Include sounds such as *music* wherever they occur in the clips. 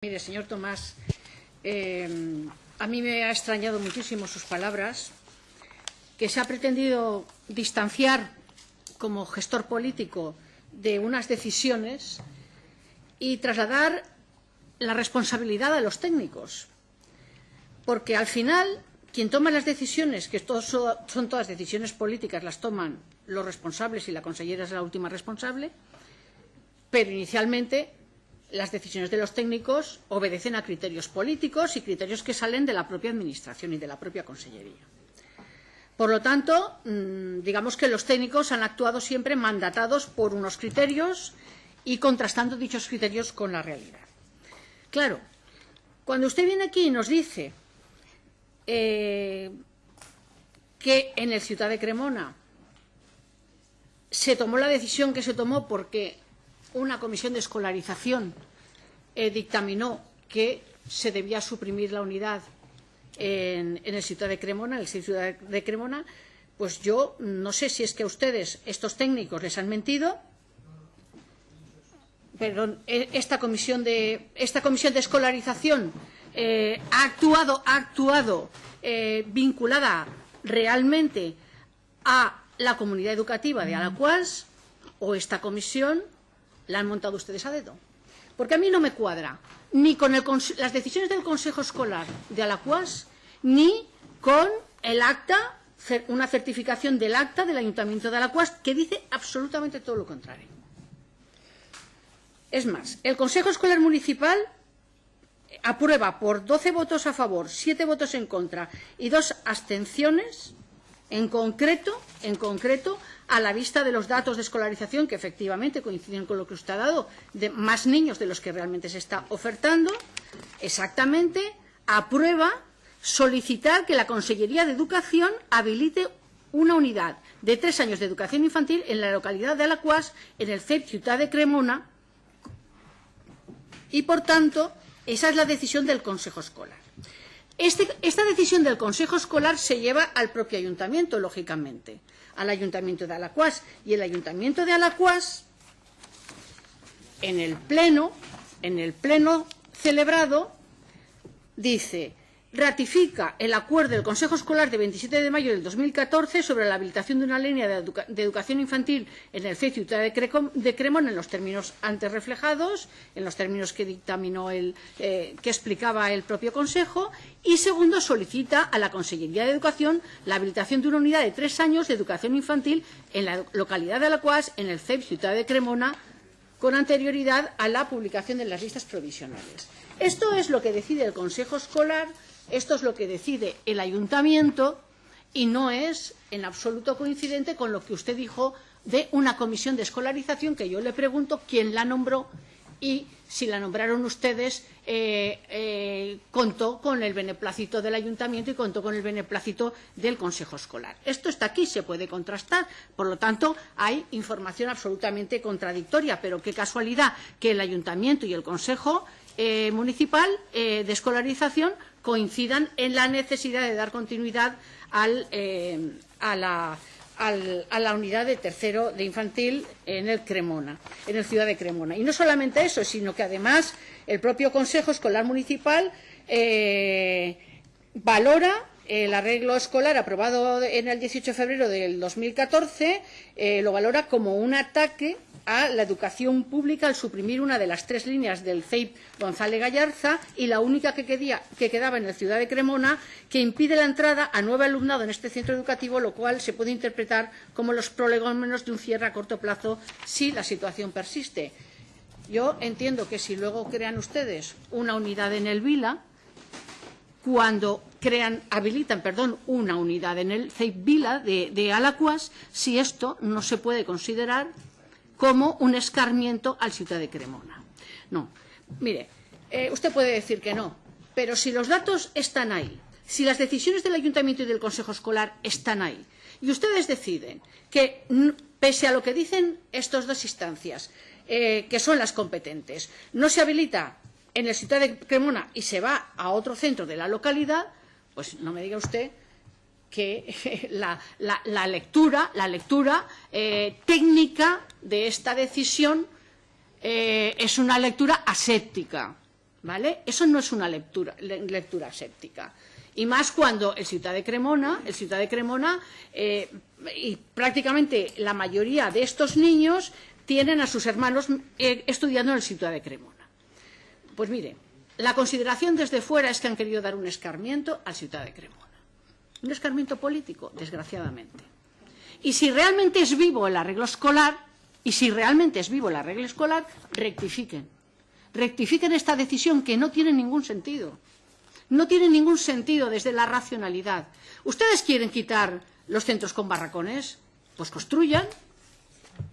Mire, señor Tomás, eh, a mí me ha extrañado muchísimo sus palabras, que se ha pretendido distanciar como gestor político de unas decisiones y trasladar la responsabilidad a los técnicos. Porque al final, quien toma las decisiones, que son todas decisiones políticas, las toman los responsables y la consellera es la última responsable, pero inicialmente las decisiones de los técnicos obedecen a criterios políticos y criterios que salen de la propia Administración y de la propia Consellería. Por lo tanto, mmm, digamos que los técnicos han actuado siempre mandatados por unos criterios y contrastando dichos criterios con la realidad. Claro, cuando usted viene aquí y nos dice eh, que en el Ciudad de Cremona se tomó la decisión que se tomó porque una comisión de escolarización eh, dictaminó que se debía suprimir la unidad en, el Ciudad de Cremona, en el Ciudad de Cremona, pues yo no sé si es que a ustedes, estos técnicos, les han mentido. Perdón, esta comisión de, esta comisión de escolarización eh, ha actuado, ha actuado eh, vinculada realmente a la comunidad educativa de Alacuas o esta comisión la han montado ustedes a dedo. Porque a mí no me cuadra ni con las decisiones del Consejo Escolar de Alacuas, ni con el acta, una certificación del acta del Ayuntamiento de Alacuas que dice absolutamente todo lo contrario. Es más, el Consejo Escolar Municipal aprueba por 12 votos a favor, 7 votos en contra y dos abstenciones, en concreto, a la vista de los datos de escolarización que efectivamente coinciden con lo que usted ha dado, de más niños de los que realmente se está ofertando, exactamente aprueba solicitar que la Consellería de Educación habilite una unidad de tres años de educación infantil en la localidad de Alacuas, en el CEP Ciudad de Cremona, y por tanto, esa es la decisión del Consejo Escolar. Este, esta decisión del Consejo Escolar se lleva al propio ayuntamiento, lógicamente, al ayuntamiento de Alacuas. Y el ayuntamiento de Alacuas, en el pleno, en el pleno celebrado, dice ratifica el acuerdo del Consejo Escolar de 27 de mayo del 2014 sobre la habilitación de una línea de, educa de educación infantil en el CEI Ciudad de, de Cremón en los términos antes reflejados, en los términos que dictaminó el, eh, que explicaba el propio Consejo, y segundo, solicita a la Consellería de Educación la habilitación de una unidad de tres años de educación infantil en la localidad de Alacuas, en el CEP Ciudad de Cremona, con anterioridad a la publicación de las listas provisionales. Esto es lo que decide el Consejo Escolar Esto es lo que decide el ayuntamiento y no es en absoluto coincidente con lo que usted dijo de una comisión de escolarización que yo le pregunto quién la nombró y si la nombraron ustedes eh, eh, contó con el beneplácito del ayuntamiento y contó con el beneplácito del consejo escolar. Esto está aquí, se puede contrastar, por lo tanto hay información absolutamente contradictoria, pero qué casualidad que el ayuntamiento y el consejo eh, municipal eh, de escolarización coincidan en la necesidad de dar continuidad al, eh, a, la, al, a la unidad de tercero de infantil en el Cremona, en el ciudad de Cremona. Y no solamente eso, sino que además el propio Consejo Escolar Municipal eh, valora el arreglo escolar aprobado en el 18 de febrero del 2014 eh, lo valora como un ataque a la educación pública al suprimir una de las tres líneas del CEIP González Gallarza y la única que, quedaba en la ciudad de Cremona que impide la entrada a nuevo alumnado en este centro educativo, lo cual se puede interpretar como los prolegómenos de un cierre a corto plazo si la situación persiste. Yo entiendo que si luego crean ustedes una unidad en el Vila, cuando crean, habilitan perdón, una unidad en el CEIP Vila de, de Alacuas, si esto no se puede considerar como un escarmiento al ciudad de Cremona. No, mire, eh, usted puede decir que no, pero si los datos están ahí, si las decisiones del Ayuntamiento y del Consejo Escolar están ahí, y ustedes deciden que, pese a lo que dicen estas dos instancias, eh, que son las competentes, no se habilita en el ciudad de Cremona y se va a otro centro de la localidad, pues no me diga usted que *laughs* la, lectura, la lectura eh, técnica de esta decisión eh, es una lectura aséptica. ¿vale? Eso no es una lectura, lectura séptica. Y más cuando el Ciudad de Cremona, el de Cremona, eh, y prácticamente la mayoría de estos niños tienen a sus hermanos estudiando en el Ciudad de Cremona. Pues mire, la consideración desde fuera es que han querido dar un escarmiento al Ciudad de Cremona. Un escarmiento político, desgraciadamente. Y si realmente es vivo el arreglo escolar, y si realmente es vivo el arreglo escolar, rectifiquen. Rectifiquen esta decisión que no tiene ningún sentido no tiene ningún sentido desde la racionalidad. ¿Ustedes quieren quitar los centros con barracones? Pues construyan,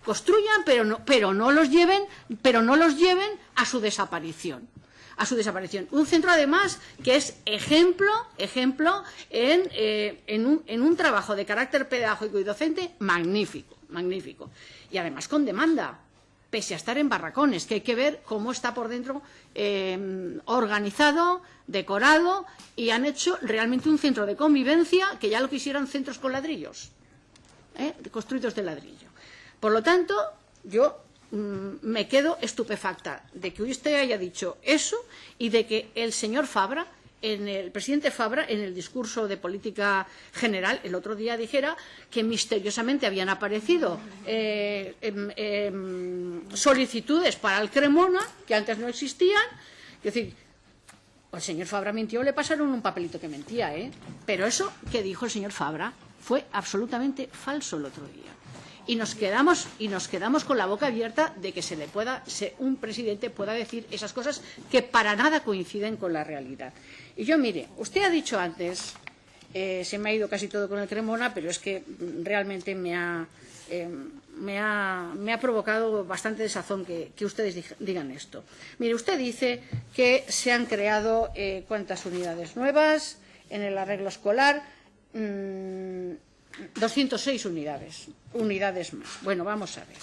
construyan, pero no, pero no los lleven, pero no los lleven a su desaparición a su desaparición. Un centro, además, que es ejemplo, ejemplo en, eh, en, un, en un trabajo de carácter pedagógico y docente magnífico, magnífico. Y además con demanda, pese a estar en barracones, que hay que ver cómo está por dentro eh, organizado, decorado, y han hecho realmente un centro de convivencia que ya lo quisieran centros con ladrillos, ¿eh? construidos de ladrillo. Por lo tanto, yo me quedo estupefacta de que usted haya dicho eso y de que el señor Fabra en el presidente Fabra, en el discurso de política general, el otro día dijera que misteriosamente habían aparecido eh, eh, eh, solicitudes para el Cremona, que antes no existían. Es decir, el señor Fabra mintió, le pasaron un papelito que mentía, ¿eh? Pero eso que dijo el señor Fabra fue absolutamente falso el otro día. Y nos quedamos, y nos quedamos con la boca abierta de que se le pueda, se, un presidente pueda decir esas cosas que para nada coinciden con la realidad. Y yo, mire, usted ha dicho antes, eh, se me ha ido casi todo con el Cremona, pero es que realmente me ha, eh, me ha, me ha provocado bastante desazón que, ustedes digan esto. Mire, usted dice que se han creado eh, cuántas unidades nuevas en el arreglo escolar. Mmm, 206 unidades, unidades más. Bueno, vamos a ver.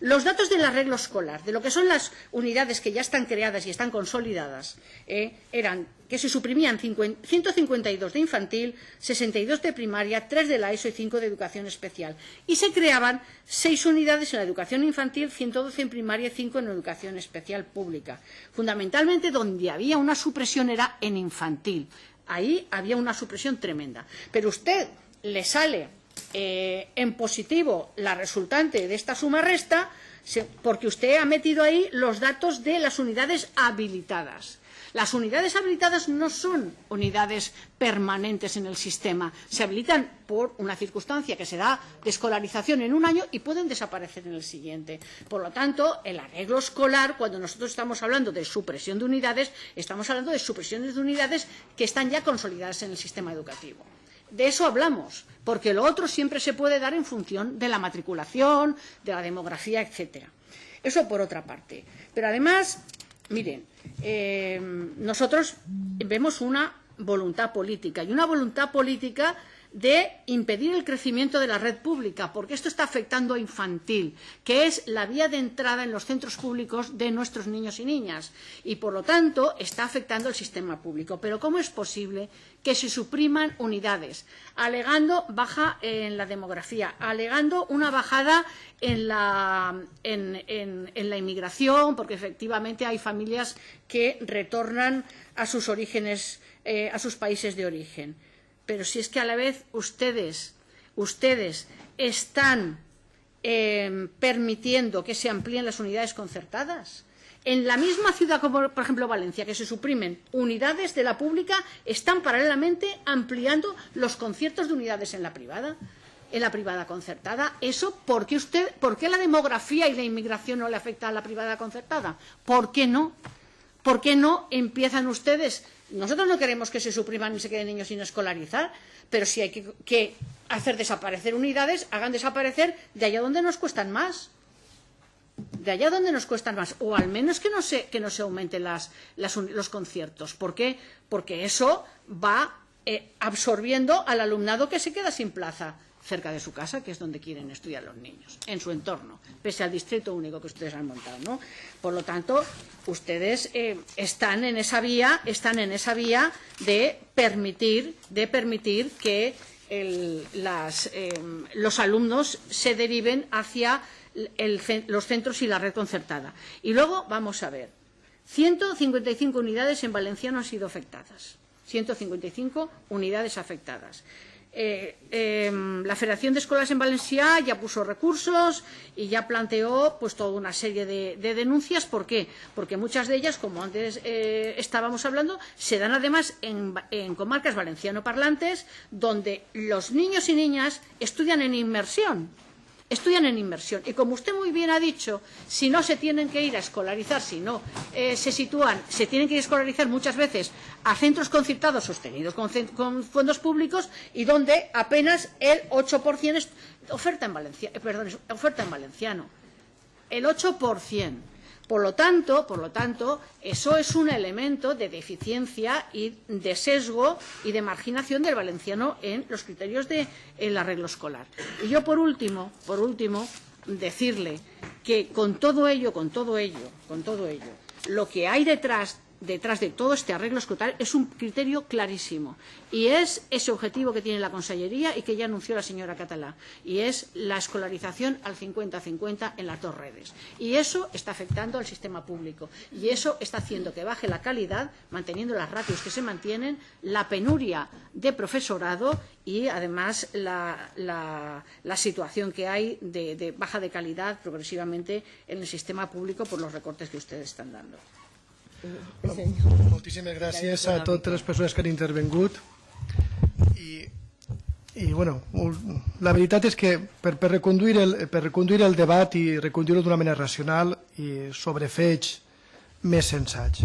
Los datos del arreglo escolar, de lo que son las unidades que ya están creadas y están consolidadas, eh, eran que se suprimían 50, 152 de infantil, 62 de primaria, 3 de la ESO y 5 de educación especial. Y se creaban 6 unidades en la educación infantil, 112 en primaria y 5 en educación especial pública. Fundamentalmente donde había una supresión era en infantil. Ahí había una supresión tremenda. Pero usted le sale eh, en positivo la resultante de esta suma resta, porque usted ha metido ahí los datos de las unidades habilitadas. Las unidades habilitadas no son unidades permanentes en el sistema. Se habilitan por una circunstancia que se da de escolarización en un año y pueden desaparecer en el siguiente. Por lo tanto, el arreglo escolar, cuando nosotros estamos hablando de supresión de unidades, estamos hablando de supresiones de unidades que están ya consolidadas en el sistema educativo. De eso hablamos, porque lo otro siempre se puede dar en función de la matriculación, de la demografía, etcétera. Eso por otra parte. Pero además, miren, eh, nosotros vemos una voluntad política y una voluntad política de impedir el crecimiento de la red pública, porque esto está afectando a infantil, que es la vía de entrada en los centros públicos de nuestros niños y niñas, y por lo tanto está afectando al sistema público. Pero ¿cómo es posible que se supriman unidades, alegando baja en la demografía, alegando una bajada en la, inmigración, porque efectivamente hay familias que retornan a sus orígenes, eh, a sus países de origen? Pero si es que a la vez ustedes, ustedes están eh, permitiendo que se amplíen las unidades concertadas. En la misma ciudad como, por ejemplo, Valencia, que se suprimen unidades de la pública, están paralelamente ampliando los conciertos de unidades en la privada, en la privada concertada. ¿Eso por qué, usted, por qué la demografía y la inmigración no le afecta a la privada concertada? ¿Por qué no? ¿Por qué no empiezan ustedes Nosotros no queremos que se supriman ni se queden niños sin escolarizar, pero si hay que, que hacer desaparecer unidades, hagan desaparecer de allá donde nos cuestan más. De allá donde nos cuestan más. O al menos que no se, que no se aumenten las, las, los conciertos. ¿Por qué? Porque eso va eh, absorbiendo al alumnado que se queda sin plaza cerca de su casa, que es donde quieren estudiar los niños, en su entorno, pese al distrito único que ustedes han montado. ¿no? Por lo tanto, ustedes eh, están en esa vía, están en esa vía de permitir, de permitir que eh, los alumnos se deriven hacia los centros y la red concertada. Y luego vamos a ver. 155 unidades en valenciano han sido afectadas. 155 unidades afectadas. Eh, eh, la Federación de Escuelas en Valencia ya puso recursos y ya planteó pues toda una serie de, de denuncias. ¿Por qué? Porque muchas de ellas, como antes eh, estábamos hablando, se dan además en, en comarcas valenciano-parlantes donde los niños y niñas estudian en inmersión estudian en inmersión. Y como usted muy bien ha dicho, si no se tienen que ir a escolarizar, si no eh, se sitúan, se tienen que ir a escolarizar muchas veces a centros concertados sostenidos con, fondos públicos y donde apenas el 8% es oferta en, Valencia, eh, perdón, oferta en valenciano. El 8%. Por lo tanto, por lo tanto, eso es un elemento de deficiencia y de sesgo y de marginación del valenciano en los criterios del de, arreglo escolar. Y yo, por último, por último, decirle que con todo ello, con todo ello, con todo ello, lo que hay detrás detrás de todo este arreglo escolar es un criterio clarísimo y es ese objetivo que tiene la Consellería y que ya anunció la señora Catalá y es la escolarización al 50-50 en las dos redes. Y eso está afectando al sistema público y eso está haciendo que baje la calidad, manteniendo las ratios que se mantienen, la penuria de profesorado y además la situación que hay de, de baja de calidad progresivamente en el sistema público por los recortes que ustedes están dando. Moltíssimes gràcies a totes les persones que han intervengut i, i bueno, la veritat és que per, per, reconduir, el, per reconduir el debat i reconduir-lo d'una manera racional i sobre fets més sensats.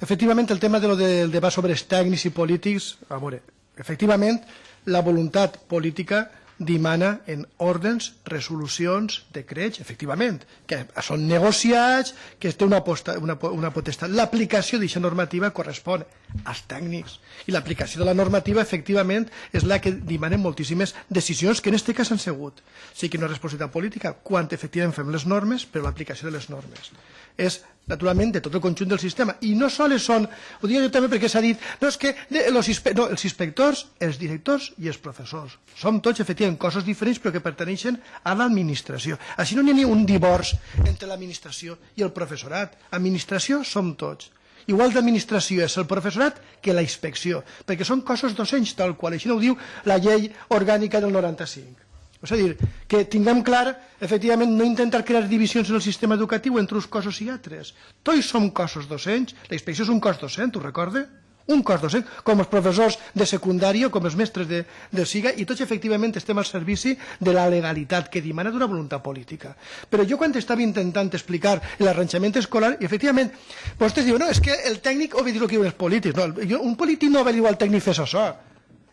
Efectivament, el tema de lo del debat sobre els tècnics i polítics, a veure, efectivament, la voluntat política dimana en ordens, resolucions, decrets, efectivament, que són negociats, que té una, posta, una, una potestat. L'aplicació d'aquesta normativa correspon als tècnics. I l'aplicació de la normativa, efectivament, és la que dimanen moltíssimes decisions que en aquest cas han sigut. Sí que no és responsabilitat política, quan efectivament fem les normes, però l'aplicació de les normes és naturalment de tot el conjunt del sistema. I no sols són, ho dic jo també perquè s'ha dit no, és que de, los, no, els inspectors els directors i els professors. Som tots efectivament cossos diferents però que perteneixen a l'administració. Així no n'hi ha ni un divorç entre l'administració i el professorat. Administració som tots. Igual d'administració és el professorat que la inspecció perquè són cossos docents tal qual així no ho diu la llei orgànica del 95 és a dir, que tinguem clar, efectivament, no intentar crear divisions en el sistema educatiu entre uns cossos i altres. Tots som cossos docents, la inspecció és un cos docent, ho recorde? Un cos docent, com els professors de secundària, com els mestres de, de SIGA, i tots efectivament estem al servici de la legalitat que dimana d'una voluntat política. Però jo quan estava intentant explicar l'arranjament escolar, i efectivament, vostès diuen, no, és que el tècnic obedeix el que diuen els polítics. No, un polític no obedeix al tècnic fes això.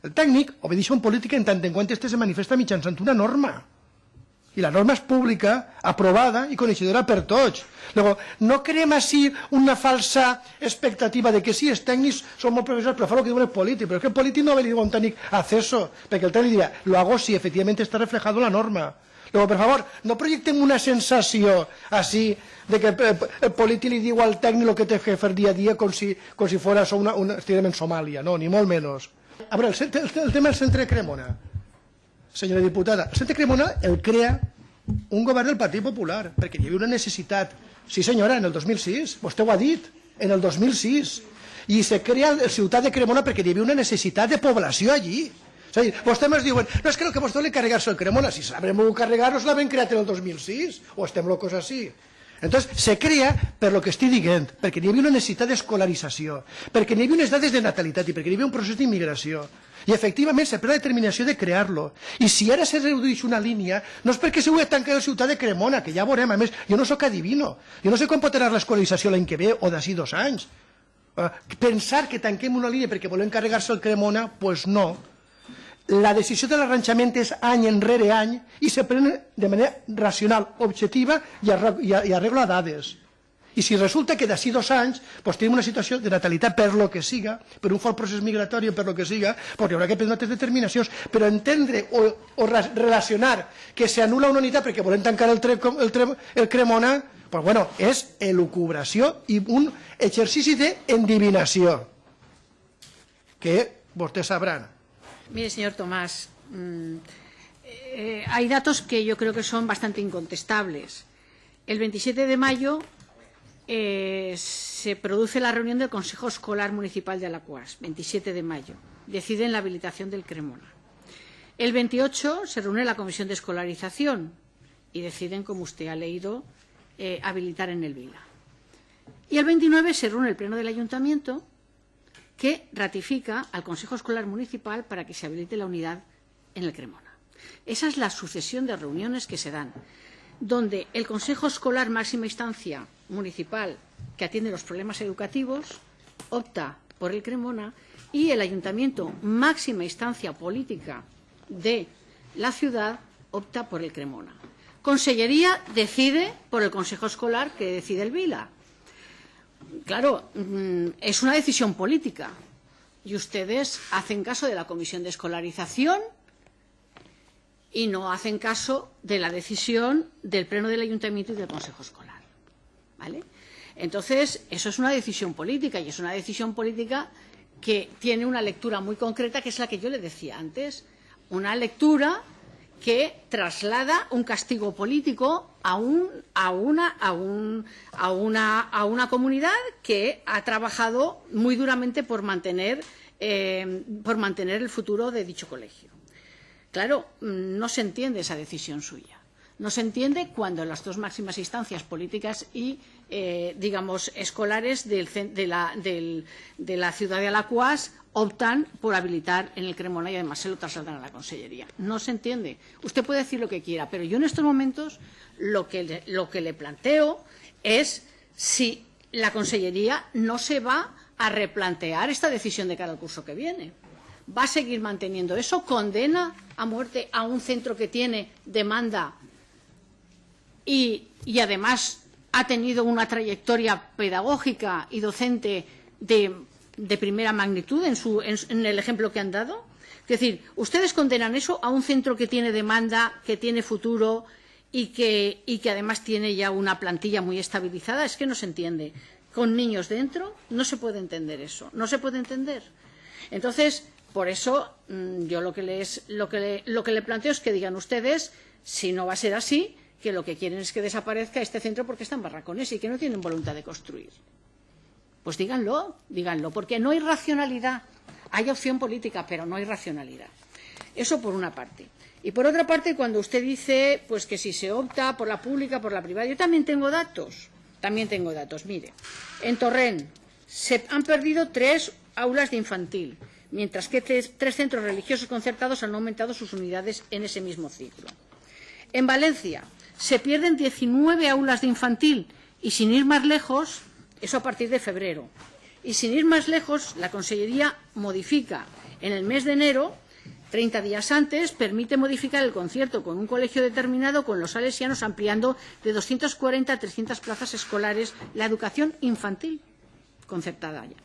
El tècnic obedeix a un polític en tant en quant este se manifesta mitjançant una norma. I la norma és pública, aprovada i coneixedora per tots. Luego, no creem així una falsa expectativa de que sí, els tècnics són molt professors, però el que diuen els polítics. Però és que el polític no ve a un tècnic acceso, perquè el tècnic dirà, lo hago si efectivamente está reflejado la norma. Luego, por favor, no projectem una sensació així de que el, el polític li diu al tècnic el que té que fer dia a dia com si, com si fos una, una, en Somàlia, no, ni molt menys. A veure, el, el, el tema del centre de Cremona. Senyora diputada, el centre de Cremona el crea un govern del Partit Popular, perquè hi havia una necessitat. Sí, senyora, en el 2006, vostè ho ha dit, en el 2006. I se crea el ciutat de Cremona perquè hi havia una necessitat de població allí. És a dir, vostès ens diuen, no és que el que vostè li carregar-se el Cremona, si sabrem carregar-nos l'havem creat en el 2006, o estem locos així. Entonces, se crea per lo que estic dient, perquè hi havia una necessitat d'escolarització, perquè hi havia unes dades de natalitat i perquè hi havia un procés d'immigració. I efectivament se pren la determinació de crear-lo. I si ara se redueix una línia, no és perquè se ho tancar la ciutat de Cremona, que ja veurem, a més, jo no sóc adivino, jo no sé com pot anar l'escolarització l'any que ve o d'ací dos anys. Uh, pensar que tanquem una línia perquè volem carregar-se el Cremona, doncs pues no la decisió de l'arranjament és any enrere any i se pren de manera racional, objectiva i, arregla dades. I si resulta que d'ací dos anys pues, tenim una situació de natalitat per lo que siga, per un fort procés migratori per lo que siga, pues, hi haurà que prendre altres determinacions, però entendre o, o relacionar que s'anula una unitat perquè volem tancar el, tre, el, tre, el Cremona, pues, bueno, és elucubració i un exercici d'endivinació que vostès sabran Mire, señor Tomás, mmm, eh, hay datos que yo creo que son bastante incontestables. El 27 de mayo eh, se produce la reunión del Consejo Escolar Municipal de Alacuas, 27 de mayo. Deciden la habilitación del Cremona. El 28 se reúne la Comisión de Escolarización y deciden, como usted ha leído, eh, habilitar en el Vila. Y el 29 se reúne el Pleno del Ayuntamiento que ratifica al Consejo Escolar Municipal para que se habilite la unidad en el Cremona. Esa es la sucesión de reuniones que se dan, donde el Consejo Escolar Máxima Instancia Municipal, que atiende los problemas educativos, opta por el Cremona y el Ayuntamiento Máxima Instancia Política de la ciudad opta por el Cremona. Consellería decide por el Consejo Escolar que decide el Vila. Claro, mm, es una decisión política y ustedes hacen caso de la Comisión de Escolarización y no hacen caso de la decisión del Pleno del Ayuntamiento y del Consejo Escolar. ¿Vale? Entonces, eso es una decisión política y es una decisión política que tiene una lectura muy concreta, que es la que yo le decía antes. Una lectura que traslada un castigo político a, un, a, una, comunidad que ha trabajado muy duramente por mantener, eh, el futuro de dicho colegio. Claro, mm, no se entiende esa decisión suya. No se entiende cuando las dos máximas instancias políticas y, eh, digamos, escolares de, la, de la ciudad de Alacuas optan por habilitar en el Cremona y además se lo trasladan a la Consellería. No se entiende. Usted puede decir lo que quiera, pero yo en estos momentos lo que le, lo que le planteo es si la Consellería no se va a replantear esta decisión de cara al curso que viene va a seguir manteniendo eso, condena a muerte a un centro que tiene demanda y, y además ha tenido una trayectoria pedagógica y docente de, de primera magnitud en, su, en, en el ejemplo que han dado. Es decir, ustedes condenan eso a un centro que tiene demanda, que tiene futuro y que, además tiene ya una plantilla muy estabilizada. Es que no se entiende. Con niños dentro no se puede entender eso. No se puede entender. Entonces, Por eso, mm, yo lo que, lo, que le, lo que le planteo es que digan ustedes, si no va a ser así, que lo que quieren es que desaparezca este centro porque están barracones y que no tienen voluntad de construir. Pues díganlo, díganlo, porque no hay racionalidad. Hay opción política, pero no hay racionalidad. Eso por una parte. Y por otra parte, cuando usted dice pues que si se opta por la pública, por la privada, yo también tengo datos. También tengo datos. Mire, en Torrent se han perdido tres aulas de infantil mientras que tres, centros religiosos concertados han aumentado sus unidades en ese mismo ciclo. En Valencia se pierden 19 aulas de infantil y sin ir más lejos, eso a partir de febrero, y sin ir más lejos, la Consellería modifica en el mes de enero 30 días antes, permite modificar el concierto con un colegio determinado con los salesianos ampliando de 240 a 300 plazas escolares la educación infantil concertada ya.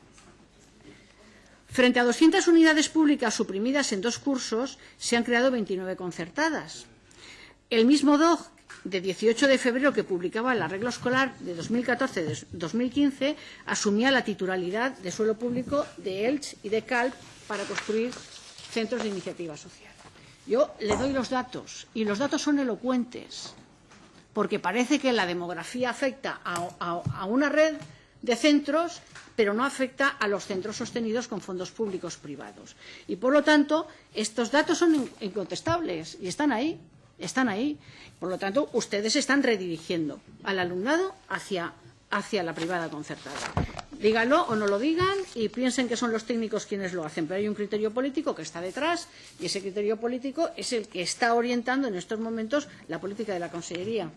Frente a 200 unidades públicas suprimidas en dos cursos, se han creado 29 concertadas. El mismo DOG de 18 de febrero que publicaba el arreglo escolar de 2014-2015 asumía la titularidad de suelo público de Elche y de Calp para construir centros de iniciativa social. Yo le doy los datos y los datos son elocuentes porque parece que la demografía afecta a una red de centros pero no afecta a los centros sostenidos con fondos públicos privados. Y, por lo tanto, estos datos son incontestables y están ahí. Están ahí. Por lo tanto, ustedes están redirigiendo al alumnado hacia, hacia la privada concertada. Díganlo o no lo digan y piensen que son los técnicos quienes lo hacen, pero hay un criterio político que está detrás y ese criterio político es el que está orientando en estos momentos la política de la Consellería.